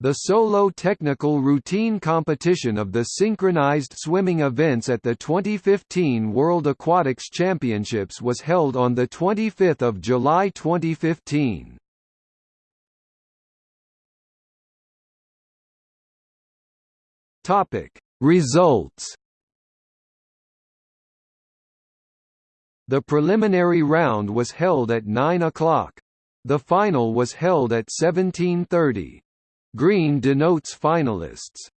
The solo technical routine competition of the synchronized swimming events at the 2015 World Aquatics Championships was held on 25 July 2015. Results The preliminary round was held at 9 o'clock. The final was held at 1730. Green denotes finalists.